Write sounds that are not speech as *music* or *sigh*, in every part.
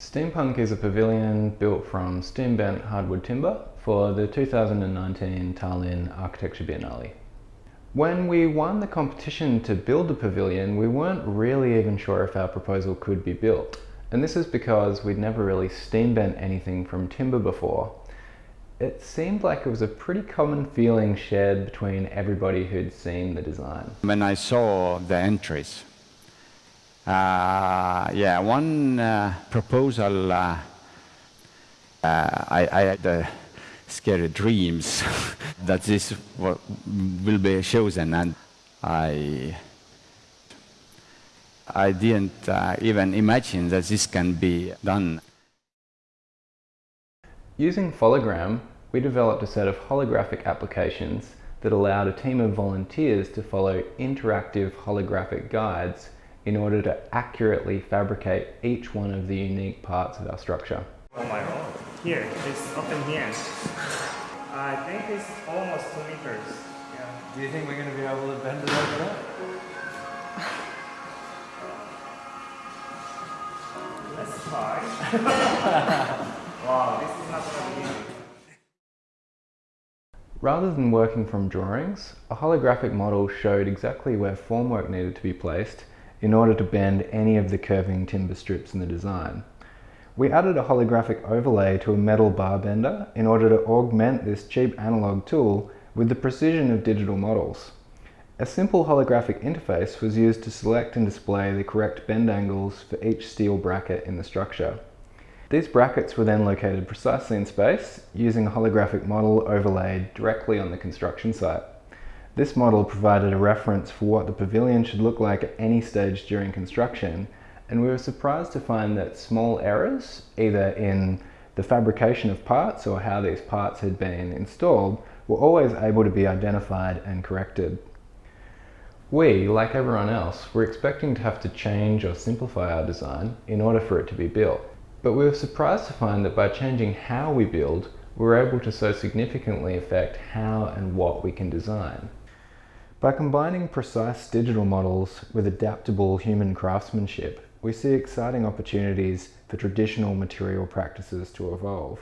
Steampunk is a pavilion built from steam bent hardwood timber for the 2019 Tallinn Architecture Biennale. When we won the competition to build the pavilion, we weren't really even sure if our proposal could be built. And this is because we'd never really steam bent anything from timber before. It seemed like it was a pretty common feeling shared between everybody who'd seen the design. When I saw the entries, yeah, one uh, proposal, uh, uh I, I, had uh, scary dreams *laughs* that this will be chosen, and I, I didn't uh, even imagine that this can be done. Using Fologram, we developed a set of holographic applications that allowed a team of volunteers to follow interactive holographic guides in order to accurately fabricate each one of the unique parts of our structure. Oh my god. Here, it's open here. I think it's almost two meters. Yeah. Do you think we're going to be able to bend it over that? Let's try. wow, this is not going to be easy. Rather than working from drawings, a holographic model showed exactly where formwork needed to be placed in order to bend any of the curving timber strips in the design. We added a holographic overlay to a metal bar bender in order to augment this cheap analog tool with the precision of digital models. A simple holographic interface was used to select and display the correct bend angles for each steel bracket in the structure. These brackets were then located precisely in space using a holographic model overlaid directly on the construction site. This model provided a reference for what the pavilion should look like at any stage during construction and we were surprised to find that small errors, either in the fabrication of parts or how these parts had been installed, were always able to be identified and corrected. We, like everyone else, were expecting to have to change or simplify our design in order for it to be built. But we were surprised to find that by changing how we build, we were able to so significantly affect how and what we can design. By combining precise digital models with adaptable human craftsmanship, we see exciting opportunities for traditional material practices to evolve.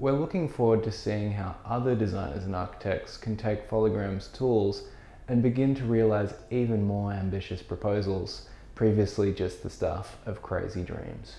We're looking forward to seeing how other designers and architects can take Fologram's tools and begin to realize even more ambitious proposals, previously just the stuff of crazy dreams.